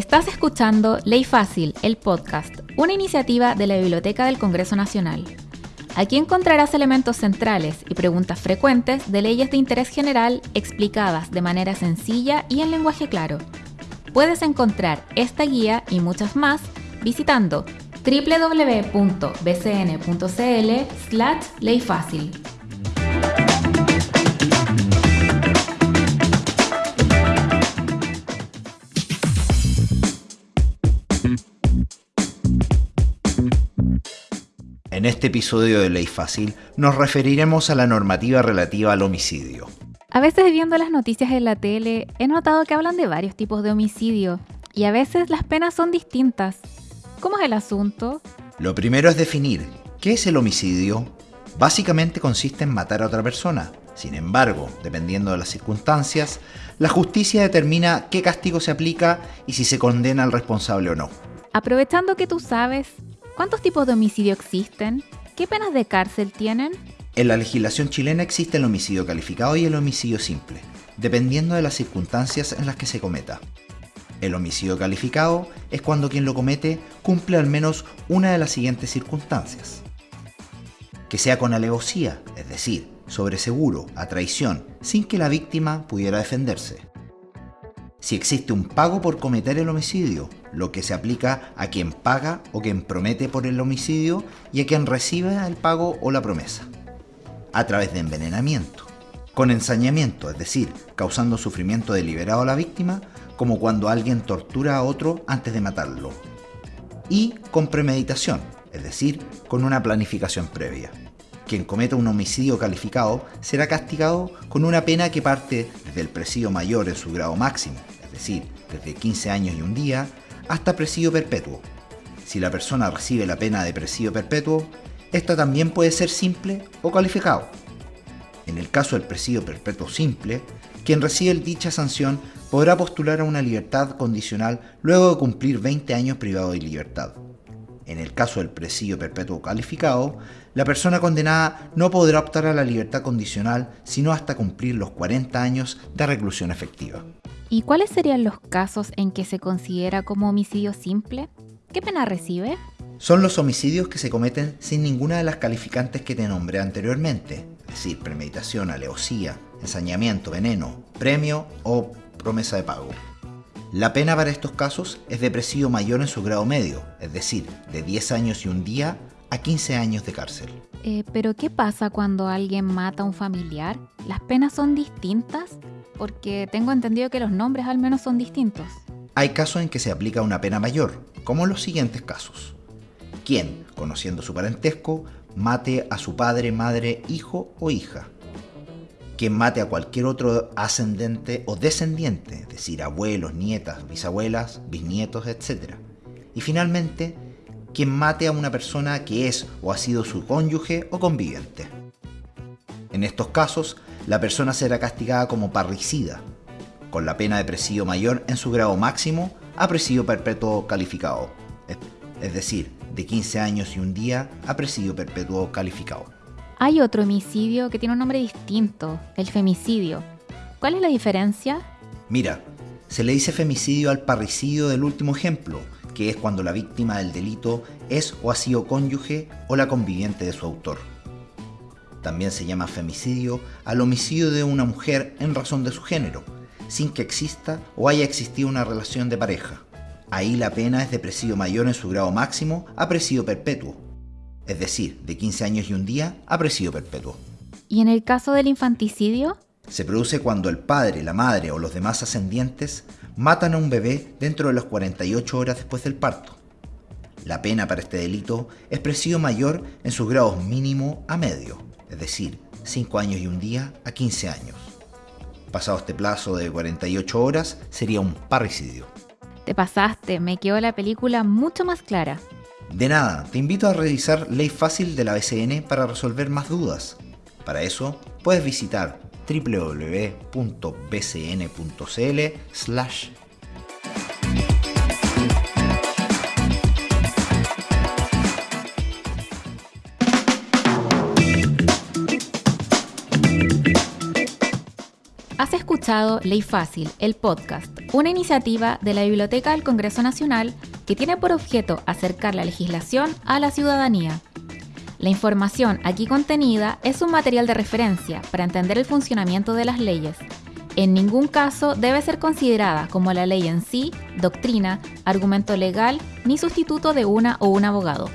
Estás escuchando Ley Fácil, el podcast, una iniciativa de la Biblioteca del Congreso Nacional. Aquí encontrarás elementos centrales y preguntas frecuentes de leyes de interés general explicadas de manera sencilla y en lenguaje claro. Puedes encontrar esta guía y muchas más visitando www.bcn.cl/leyfácil. En este episodio de Ley Fácil nos referiremos a la normativa relativa al homicidio. A veces viendo las noticias en la tele he notado que hablan de varios tipos de homicidio y a veces las penas son distintas. ¿Cómo es el asunto? Lo primero es definir qué es el homicidio. Básicamente consiste en matar a otra persona. Sin embargo, dependiendo de las circunstancias, la justicia determina qué castigo se aplica y si se condena al responsable o no. Aprovechando que tú sabes, ¿Cuántos tipos de homicidio existen? ¿Qué penas de cárcel tienen? En la legislación chilena existe el homicidio calificado y el homicidio simple, dependiendo de las circunstancias en las que se cometa. El homicidio calificado es cuando quien lo comete cumple al menos una de las siguientes circunstancias. Que sea con alevosía, es decir, sobre seguro, a traición, sin que la víctima pudiera defenderse si existe un pago por cometer el homicidio, lo que se aplica a quien paga o quien promete por el homicidio y a quien recibe el pago o la promesa. A través de envenenamiento, con ensañamiento, es decir, causando sufrimiento deliberado a la víctima, como cuando alguien tortura a otro antes de matarlo. Y con premeditación, es decir, con una planificación previa. Quien cometa un homicidio calificado será castigado con una pena que parte desde el presidio mayor en su grado máximo, es decir, desde 15 años y un día, hasta presidio perpetuo. Si la persona recibe la pena de presidio perpetuo, esta también puede ser simple o calificado. En el caso del presidio perpetuo simple, quien recibe dicha sanción podrá postular a una libertad condicional luego de cumplir 20 años privado de libertad. En el caso del presidio perpetuo calificado, la persona condenada no podrá optar a la libertad condicional sino hasta cumplir los 40 años de reclusión efectiva. ¿Y cuáles serían los casos en que se considera como homicidio simple? ¿Qué pena recibe? Son los homicidios que se cometen sin ninguna de las calificantes que te nombré anteriormente, es decir, premeditación, alevosía, ensañamiento, veneno, premio o promesa de pago. La pena para estos casos es de presidio mayor en su grado medio, es decir, de 10 años y un día a 15 años de cárcel. Eh, Pero ¿qué pasa cuando alguien mata a un familiar? ¿Las penas son distintas? Porque tengo entendido que los nombres al menos son distintos. Hay casos en que se aplica una pena mayor, como los siguientes casos. Quien, conociendo su parentesco, mate a su padre, madre, hijo o hija quien mate a cualquier otro ascendente o descendiente, es decir, abuelos, nietas, bisabuelas, bisnietos, etc. Y finalmente, quien mate a una persona que es o ha sido su cónyuge o conviviente. En estos casos, la persona será castigada como parricida, con la pena de presidio mayor en su grado máximo a presidio perpetuo calificado, es decir, de 15 años y un día a presidio perpetuo calificado. Hay otro homicidio que tiene un nombre distinto, el femicidio. ¿Cuál es la diferencia? Mira, se le dice femicidio al parricidio del último ejemplo, que es cuando la víctima del delito es o ha sido cónyuge o la conviviente de su autor. También se llama femicidio al homicidio de una mujer en razón de su género, sin que exista o haya existido una relación de pareja. Ahí la pena es de presidio mayor en su grado máximo a presidio perpetuo, es decir, de 15 años y un día a presidio perpetuo. ¿Y en el caso del infanticidio? Se produce cuando el padre, la madre o los demás ascendientes matan a un bebé dentro de las 48 horas después del parto. La pena para este delito es presidio mayor en sus grados mínimo a medio, es decir, 5 años y un día a 15 años. Pasado este plazo de 48 horas, sería un parricidio. Te pasaste, me quedó la película mucho más clara. De nada, te invito a revisar Ley Fácil de la BCN para resolver más dudas. Para eso, puedes visitar www.bcn.cl Has escuchado Ley Fácil, el podcast una iniciativa de la Biblioteca del Congreso Nacional que tiene por objeto acercar la legislación a la ciudadanía. La información aquí contenida es un material de referencia para entender el funcionamiento de las leyes. En ningún caso debe ser considerada como la ley en sí, doctrina, argumento legal ni sustituto de una o un abogado.